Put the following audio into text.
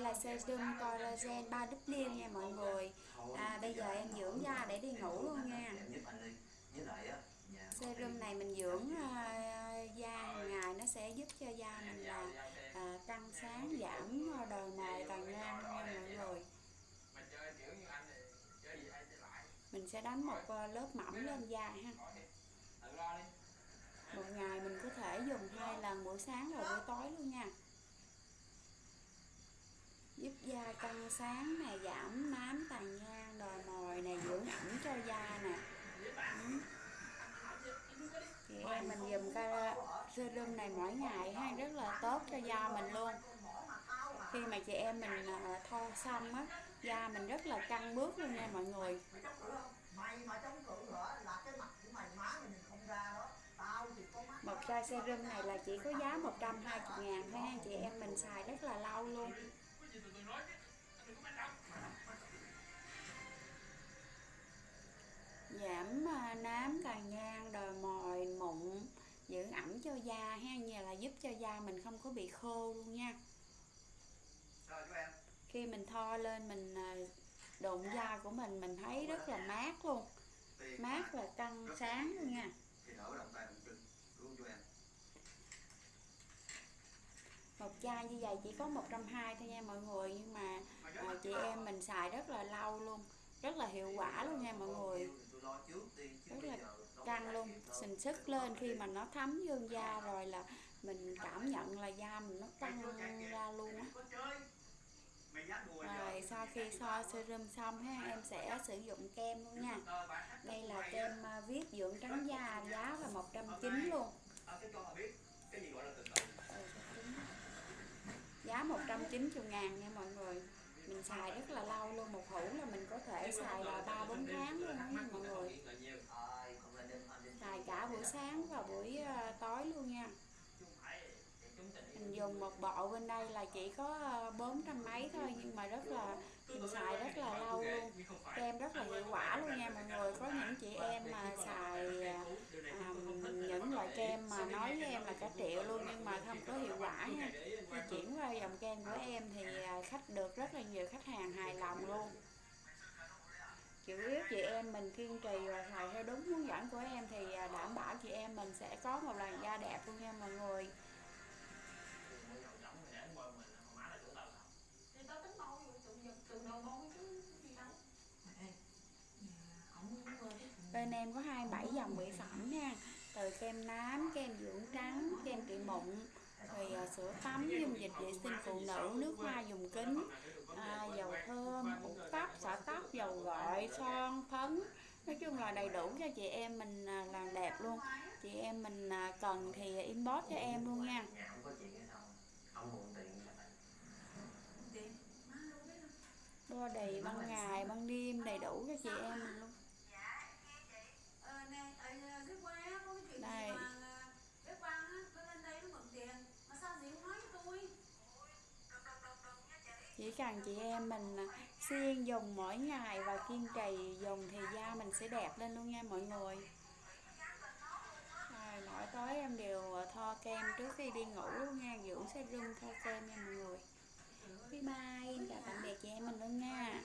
là serum collagen 3 W nha mọi người. À, bây giờ em dưỡng da để đi ngủ luôn nha. Serum này mình dưỡng uh, da hàng ngày nó sẽ giúp cho da mình là uh, căng sáng giảm đồi mồi tàn nhang nha mọi người. Mình sẽ đánh một à, lớp mỏng lên da ha. Một ngày mình có thể dùng hai lần buổi sáng và buổi tối luôn nha giúp da căng sáng nè, giảm nám tàn nhang đồi mồi nè, dưỡng ẩm cho da nè. Ừ. chị em mình dùng cái serum này mỗi ngày ha, rất là tốt cho da mình luôn. Khi mà chị em mình ờ, thô thoa xong á, da mình rất là căng bước luôn nha mọi người. Một chai serum này là chỉ có giá 120 ngàn thôi ha, chị em mình xài rất là lâu luôn giảm à, nám tàn nhang đồi mồi mụn giữ ẩm cho da ha như là giúp cho da mình không có bị khô luôn nha. Khi mình thoa lên mình à, đụng da của mình mình thấy rất là mát luôn. Mát và căng sáng luôn nha như vậy chỉ có 120 thôi nha mọi người nhưng mà ờ, à, chị em mình xài rất là lâu luôn rất là hiệu quả luôn nha mọi người. Rất là căng luôn sình sức lên khi mà nó thấm vô da rồi là mình cảm nhận là da mình nó căng ra luôn á. Rồi sau khi so serum xong ha em sẽ sử dụng kem luôn nha. Đây là kem à, viết dưỡng trắng da 90 ngàn nha mọi người. Mình xài rất là lâu luôn, một hũ là mình có thể xài là ba, bốn tháng luôn nha mọi người. Xài cả buổi sáng và buổi ờ, tối luôn nha. Mình dùng một bộ bên đây là chỉ có ờ, bốn trăm mấy thôi nhưng mà rất là, mình xài rất là lâu luôn kem rất là hiệu quả luôn nha mọi người. Có những chị em mà kem mà nói với em là cả triệu luôn, nhưng mà không có hiệu quả nha. Khi chuyển qua dòng kem của em thì à, khách được rất là nhiều khách hàng hài lòng luôn. Chủ yếu chị em mình kiên trì và xài theo đúng hướng dẫn của em thì à, đảm bảo chị em mình sẽ có một làn da đẹp luôn nha mọi người. Bên em có 27 dòng mỹ phẩm nha từ kem nám, kem dưỡng trắng, kem trị mụn rồi uh, sữa tắm, dung dịch vệ sinh phụ nữ, nước hoa dùng kính, à, dầu thơm, bột tóc, xả tóc, dầu gội, son, phấn. Nói chung là đầy đủ cho chị em mình uh, làm đẹp luôn. Chị em mình uh, cần thì inbox cho em luôn nha. Body ban ngày ban đêm đầy đủ cho chị em mình luôn đây chỉ cần chị em mình à, xuyên dùng mỗi ngày và kiên trì dùng thì da mình sẽ đẹp lên luôn nha mọi người. Rồi, mỗi tối em đều à, thoa kem trước khi đi ngủ luôn nha, dưỡng serum thoa kem nha mọi người. Bye bye, em chào tạm biệt chị em mình luôn nha.